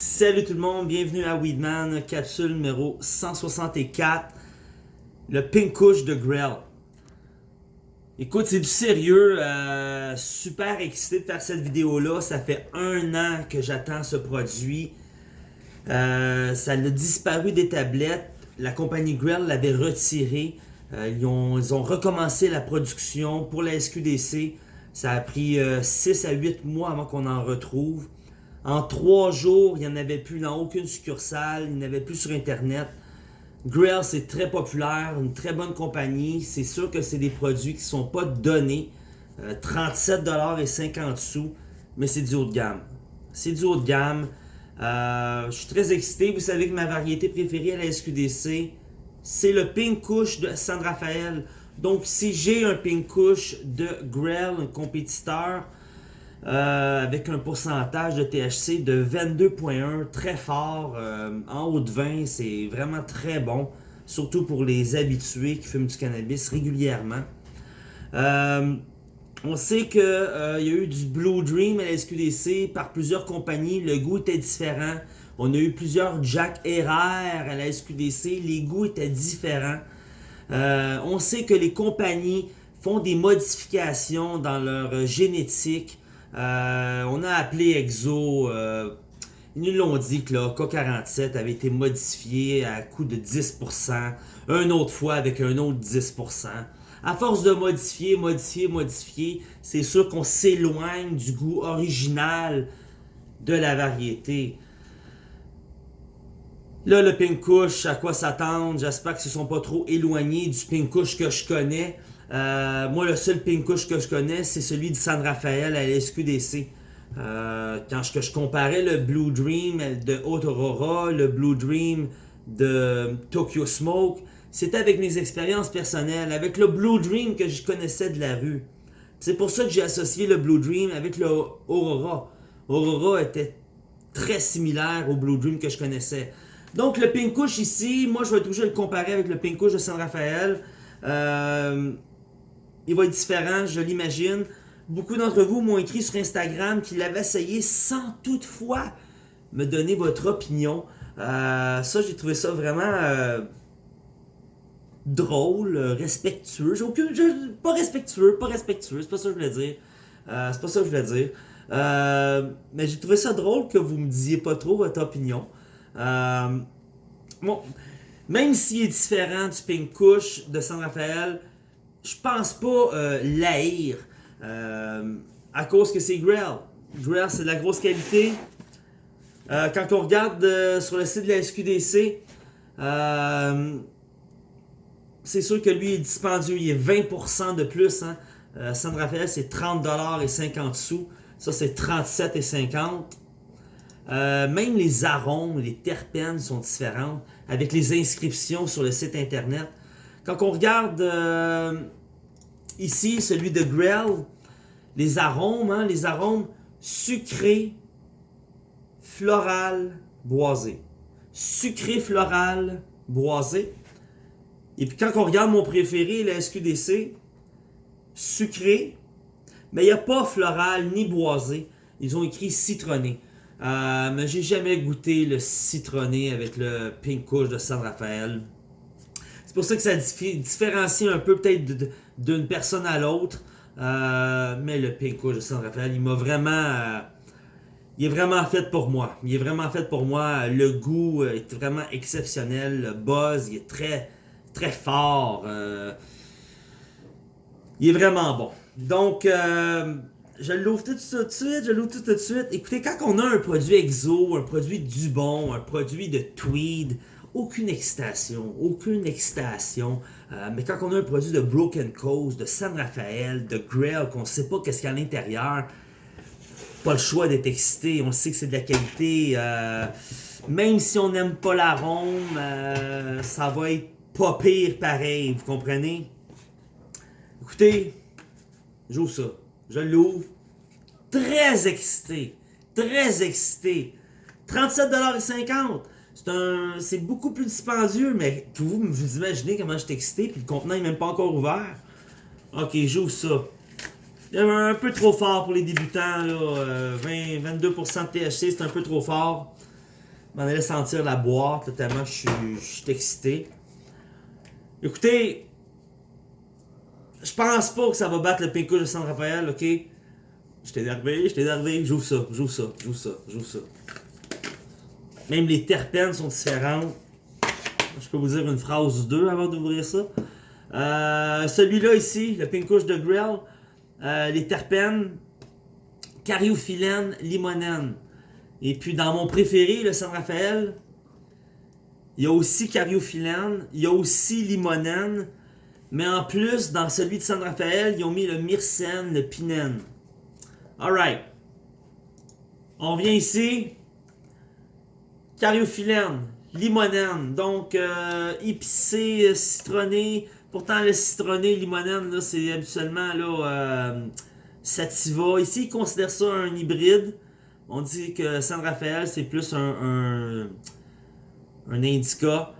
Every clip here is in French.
Salut tout le monde, bienvenue à Weedman, capsule numéro 164, le Pink Kush de Grell. Écoute, c'est du sérieux, euh, super excité de faire cette vidéo-là, ça fait un an que j'attends ce produit. Euh, ça a disparu des tablettes, la compagnie Grell l'avait retiré, euh, ils, ont, ils, ont, recommencé la production pour la SQDC, ça a pris 6 à 8 mois avant qu'on en retrouve. En trois jours, il n'y en avait plus dans aucune succursale, il n'y en avait plus sur Internet. Grill, c'est très populaire, une très bonne compagnie. C'est sûr que c'est des produits qui ne sont pas donnés. Euh, 37,50$, mais c'est du haut de gamme. C'est du haut de gamme. Euh, je suis très excité. Vous savez que ma variété préférée à la SQDC, c'est le Pink Kush de San Rafael. Donc, si j'ai un Pink Kush de Grell, un compétiteur, euh, avec un pourcentage de THC de 22.1, très fort, euh, en haut de 20, c'est vraiment très bon, surtout pour les habitués qui fument du cannabis régulièrement. Euh, on sait qu'il y a eu du Blue Dream à la SQDC par plusieurs compagnies, le goût était différent. On a eu plusieurs Jack RR à la SQDC, les goûts étaient différents. on sait que les compagnies font des modifications dans leur génétique euh, on a appelé Exo, euh, ils nous l'ont dit que le K47 avait été modifié à coût de 10%, une autre fois avec un autre 10%. À force de modifier, modifier, modifier, c'est sûr qu'on s'éloigne du goût original de la variété. Là, le Pink à quoi s'attendre? J'espère qu'ils ne sont pas trop éloignés du Pink que je connais. Euh, moi, le seul Pink que je connais, c'est celui de San Rafael à la SQDC. Euh, quand je, je, comparais le Blue Dream de Haute Aurora, le Blue Dream de Tokyo Smoke, c'était avec mes expériences personnelles, avec le Blue Dream que je connaissais de la rue. C'est pour ça que j'ai associé le Blue Dream avec le Aurora. Aurora était très similaire au Blue Dream que je connaissais. Donc le Pink Kush ici, moi je vais toujours le comparer avec le Pink Kush de San Rafael. Euh, il va être différent, je l'imagine. Beaucoup d'entre vous m'ont écrit sur Instagram qu'ils l'avaient essayé sans toutefois me donner votre opinion. Euh, ça, j'ai trouvé ça vraiment euh, drôle, respectueux. J'ai aucune, pas respectueux, pas respectueux, c'est pas ça que je voulais dire. Euh, c'est pas ça que je voulais dire. mais j'ai trouvé ça drôle que vous me disiez pas trop votre opinion. bon, même s'il est différent du Pink Kush de San Rafael, je pense pas euh, euh, à cause que c'est Grell. Grell, c'est de la grosse qualité. Euh, quand on regarde euh, sur le site de la SQDC, c'est sûr que lui est dispendieux, il est 20% de plus. Hein. San Rafael, c'est 30$ et 50 sous. Ça, c'est 37 et 50. même les arômes, les terpènes sont différents avec les inscriptions sur le site internet. Quand on regarde Ici, celui de Grell, les arômes, hein, les arômes sucrés, floral, boisé. Sucré, floral, boisé. Et puis quand on regarde mon préféré, la SQDC, sucré, mais il n'y a pas floral ni boisé. Ils ont écrit citronné. Euh, mais j'ai jamais goûté le citronné avec le Pink Kush de San Rafael. C'est pour ça que ça différencie un peu peut-être d'une personne à l'autre. Euh, mais le Pink de San Rafael, il m'a vraiment... Euh, il est vraiment fait pour moi. Il est vraiment fait pour moi. Le goût est vraiment exceptionnel. Le buzz, il est très, très fort. Euh, il est vraiment bon. Donc, je l'ouvre tout, tout de suite. Je l'ouvre tout de suite. Écoutez, quand on a un produit exo, un produit du bon, un produit de tweed, aucune excitation, aucune excitation. Euh, mais quand on a un produit de Broken Coast, de San Rafael, de Grail, qu'on ne sait pas qu'est-ce qu'il y a à l'intérieur, pas le choix d'être excité. On sait que c'est de la qualité. Euh, même si on n'aime pas l'arôme, euh, ça va être pas pire pareil, vous comprenez? Écoutez, j'ouvre ça. Je l'ouvre. Très excité. Très excité. 37,50$. C'est beaucoup plus dispendieux, mais vous, vous imaginez comment je suis excité, puis le contenant n'est même pas encore ouvert. Ok, j'ouvre ça. Un peu trop fort pour les débutants, là. 20, 22% de THC, c'est un peu trop fort. m'en allais sentir la boîte, tellement je suis, je suis excité. Écoutez, je pense pas que ça va battre le Pink Kush de San Rafael, ok? Je t'ai énervé, je t'ai énervé, j'ouvre ça, j'ouvre ça, j'ouvre ça, j'ouvre ça. Même les terpènes sont différentes. Je peux vous dire une phrase ou deux avant d'ouvrir ça. Euh, Celui-là ici, le Pink Kush de Grill, euh, les terpènes, cariophyllène, limonène. Et puis dans mon préféré, le San Rafael, il y a aussi cariophyllène, il y a aussi limonène, mais en plus, dans celui de San Rafael, ils ont mis le myrcène, le pinène. Alright. On vient ici. Cariophyllène, limonène, donc euh, épicé, euh, citronné. Pourtant, le citronné, limonène, c'est habituellement là, euh, sativa. Ici, ils considèrent ça un hybride. On dit que San Rafael, c'est plus un, un, un indica.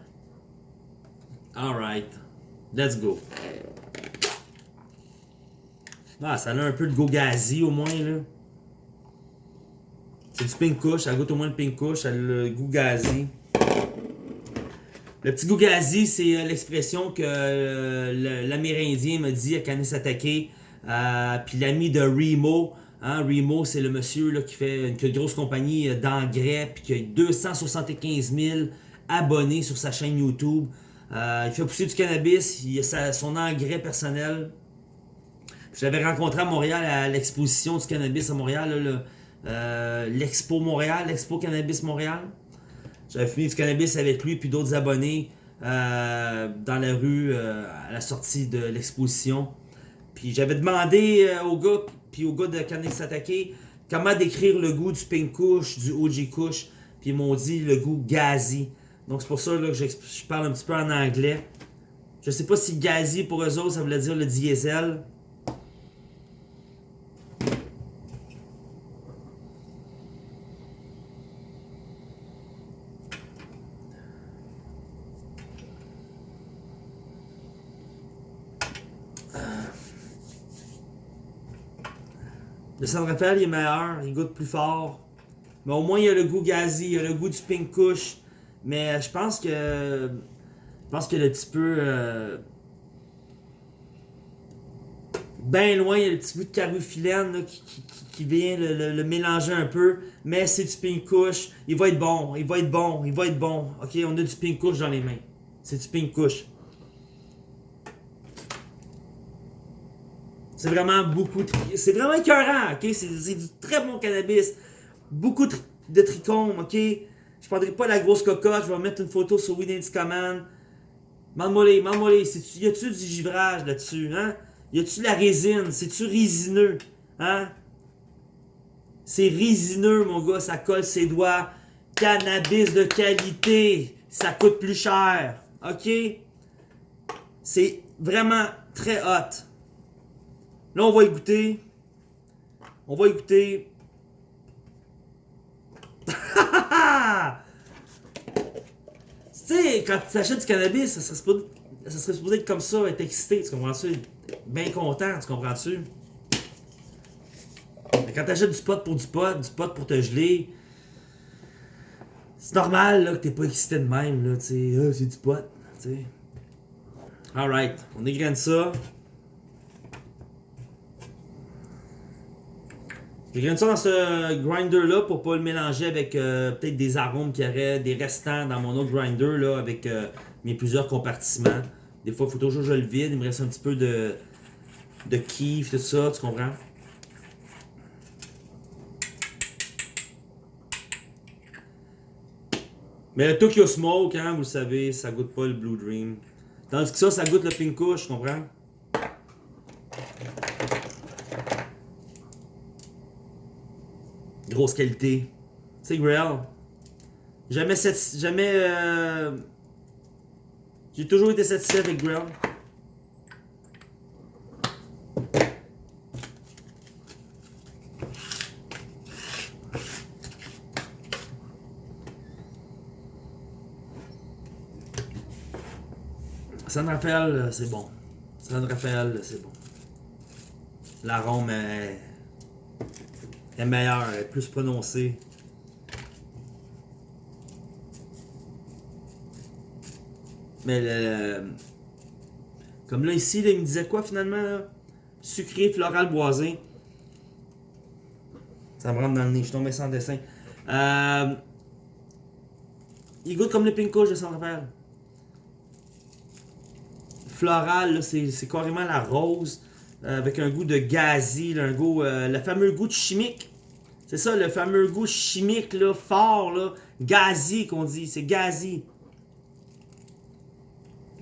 Alright. Let's go. Ah, ça a un peu de gogazi au moins, là. C'est du pink kush, ça goûte au moins le pink kush, ça a le goût gazi. Le petit goût gazi, c'est euh, l'expression que euh, l'Amérindien m'a dit à Kanesatake. Euh, Puis l'ami de Remo, hein, Remo, c'est le monsieur qui fait une, grosse compagnie d'engrais, puis qui a 275 000 abonnés sur sa chaîne YouTube. Il fait pousser du cannabis, il a son engrais personnel. Je l'avais rencontré à Montréal à l'exposition du cannabis à Montréal, euh, l'Expo Montréal, l'Expo Cannabis Montréal. J'avais fumé du cannabis avec lui puis d'autres abonnés euh, dans la rue euh, à la sortie de l'exposition. Puis j'avais demandé au gars puis au gars de Cannabis Attaqué comment décrire le goût du Pink Kush, du OG Kush. Puis ils m'ont dit le goût gazi. Donc c'est pour ça que je parle un petit peu en anglais. Je sais pas si gazi pour eux autres ça voulait dire le diesel. Le San Rafael est meilleur, il goûte plus fort. Mais au moins il y a le goût gazi, il y a le goût du pink kush. Mais je pense que. Je pense a un petit peu. Euh, ben loin, il y a le petit goût de carbophylène là, qui, vient le, le- le mélanger un peu. Mais c'est du pink kush. Il va être bon, il va être bon, il va être bon. Ok, on a du pink kush dans les mains. C'est du pink kush. C'est vraiment beaucoup. C'est vraiment écœurant, ok? C'est du très bon cannabis. Beaucoup de, trichomes, ok? Je prendrai pas la grosse cocotte, je vais mettre une photo sur Weed Indies Command. Mande-moi-les. C'est-tu- Y a-tu du givrage là-dessus, hein? Y a-tu de la résine? C'est-tu résineux, hein? C'est résineux, mon gars, ça colle ses doigts. Cannabis de qualité, ça coûte plus cher, ok? C'est vraiment très hot. Là, on va y goûter. On va y goûter. tu sais, quand tu achètes du cannabis, ça serait, supposé, ça serait supposé être comme ça, être excité, tu comprends-tu? Bien content, tu comprends-tu? Mais quand tu achètes du pot pour du pot, du pot pour te geler, c'est normal là, que t'es pas excité de même, là, tu sais, Ah, c'est du pot, tu sais. Alright, on égrène ça. J'égraine ça dans ce grinder-là pour pas le mélanger avec euh, peut-être des arômes qu'il y aurait, des restants dans mon autre grinder là, avec euh, mes plusieurs compartiments. Des fois, il faut toujours que je le vide, il me reste un petit peu de, de kiff, tout ça, tu comprends? Mais le Tokyo Smoke, hein, vous le savez, ça goûte pas le Blue Dream. Tandis que ça, ça goûte le Pink Kush, tu comprends? Grosse qualité. C'est Grail. Jamais, sati- jamais euh, J'ai toujours été satisfait avec Grail. San Rafael, euh, c'est bon. San Rafael, c'est bon. L'arôme est, est meilleure, elle est plus prononcée. Mais le... Comme là, ici, là, il me disait quoi, finalement? Là? Sucré, floral, boisé. Ça me rentre dans le nez, je suis tombé sans dessin. Euh, il goûte comme le Pinko de Saint-Raphaël. Floral, c'est carrément la rose euh, avec un goût de gazi, euh, le fameux goût de chimique. C'est ça, le fameux goût chimique, là, fort, là. Gazi, qu'on dit. C'est gazi.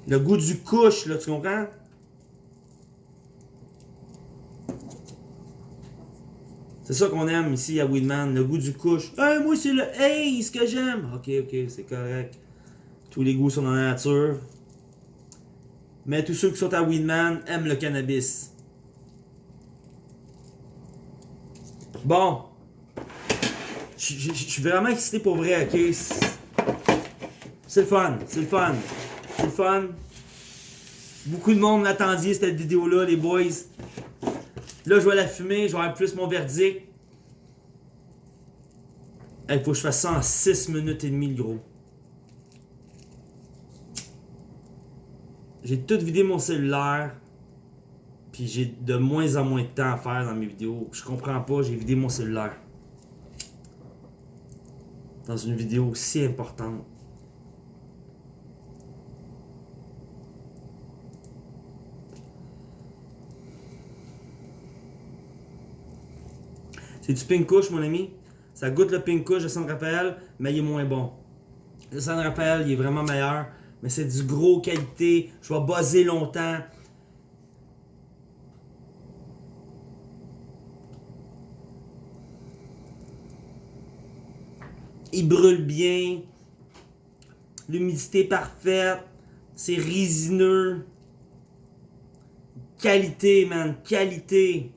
Le goût du couche, là, tu comprends? C'est ça qu'on aime ici à Weedman, le goût du couche. Hey, moi, c'est le Ace que j'aime. Ok, ok, c'est correct. Tous les goûts sont dans la nature. Mais tous ceux qui sont à Weedman aiment le cannabis. Bon. Je suis vraiment excité pour vrai, ok? C'est- C'est le fun, c'est le fun. C'est le fun. Beaucoup de monde l'attendiez cette vidéo-là, les boys. Là, je vais la fumer, je vais avoir plus mon verdict. Il faut que je fasse ça en 6 minutes et demie, le gros. J'ai tout vidé mon cellulaire. Puis j'ai de moins en moins de temps à faire dans mes vidéos. Je comprends pas, j'ai vidé mon cellulaire. Dans une vidéo si importante. C'est du pink couche, mon ami. Ça goûte le pink couche de San Rafael, mais il est moins bon. Le San Rafael, il est vraiment meilleur. Mais c'est du gros qualité. Je vais buzzer longtemps. Il brûle bien. L'humidité parfaite. C'est résineux. Qualité, man. Qualité.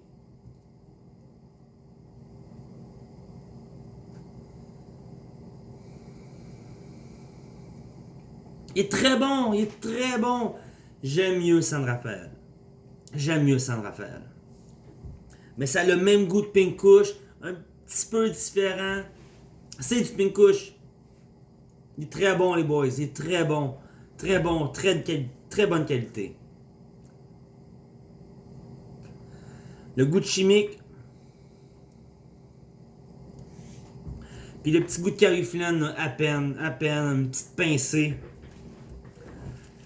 Il est très bon, il est très bon. J'aime mieux San Rafael. J'aime mieux San Rafael. Mais ça a le même goût de Pink Kush, un petit peu différent. C'est du Pink Kush. Il est très bon, les boys. Il est très bon. Très bon. Très, très bonne qualité. Le goût de chimique. Puis le petit goût de cariflène, à peine, à peine, une petite pincée.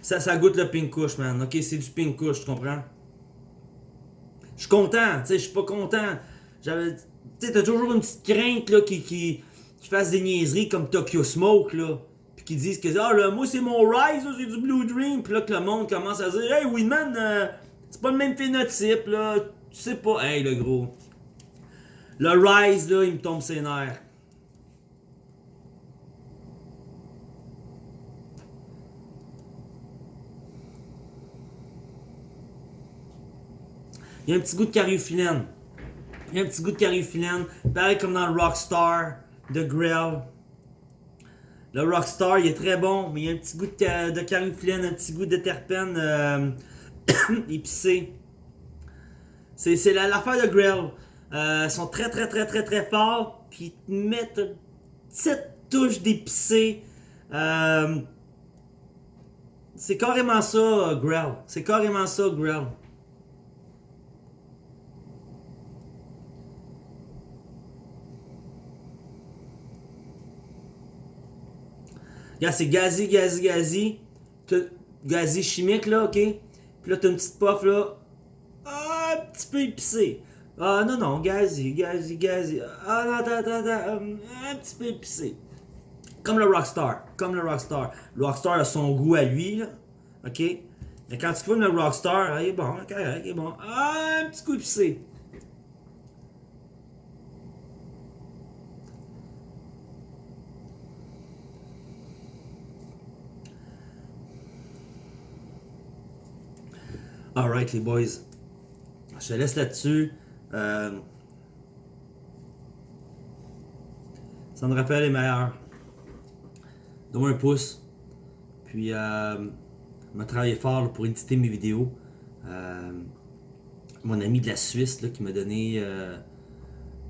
Ça, ça goûte le pink kush, man. Ok, c'est du pink kush, tu comprends? Je suis content, tu sais, je suis pas content. J'avais. Tu sais, t'as toujours une petite crainte, là, qui, qui fasse des niaiseries comme Tokyo Smoke, là. Puis qui disent que, ah, là, moi, c'est mon Rise, c'est du Blue Dream. Puis là, que le monde commence à dire, hey, Weedman, euh, c'est pas le même phénotype, là. Tu sais pas. Hey, le gros. Le Rise, là, il me tombe ses nerfs. Il y a un petit goût de cariophyllène. Il y a un petit goût de cariophyllène. Pareil comme dans le Rockstar de Grell. Le Rockstar, il est très bon, mais il y a un petit goût de, de un petit goût de terpène euh, épicé. C'est c'est la- l'affaire de Grell. Euh, ils sont très très très très très forts, puis ils te mettent une petite touche d'épicé. Euh, c'est carrément ça, Grell. C'est carrément ça, Grell. Regarde, c'est gazi, gazi, gazi. Gazi chimique, là, ok? Puis là, t'as une petite puff, là. Ah, un petit peu épicé. Ah, non, non, gazi, gazi, gazi. Ah, non, attends, attends, attends. hum, Un petit peu épicé. Comme le Rockstar. Comme le Rockstar. Le Rockstar a son goût à lui, là. Ok? Mais quand tu fumes le Rockstar, il est bon, correct, il est bon. Ah, un petit coup épicé. Alright, les boys. Je te laisse là-dessus. Euh... San Rafael est meilleur. Donne-moi un pouce. Puis, euh, a travaillé fort pour éditer mes vidéos. Euh, mon ami de la Suisse là, qui m'a donné euh,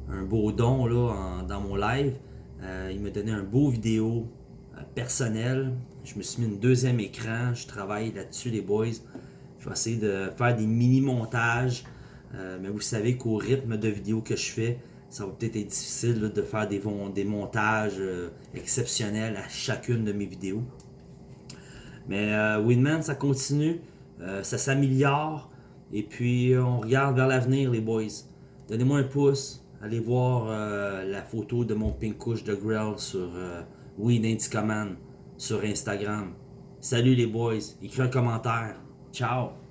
un beau don là, dans mon live. Euh, il m'a donné un beau vidéo. Personnel. Je me suis mis une deuxième écran. Je travaille là-dessus, les boys. Je vais essayer de faire des mini-montages. Euh, mais vous savez qu'au rythme de vidéos que je fais, ça va peut-être être difficile de faire des, des montages euh, exceptionnels à chacune de mes vidéos. Mais euh, Winman, ça continue, ça s'améliore, et puis on regarde vers l'avenir, les boys. Donnez-moi un pouce, allez voir la photo de mon pink couche de Grell sur Weed Command sur Instagram. Salut les boys, écrivez un commentaire. Ciao!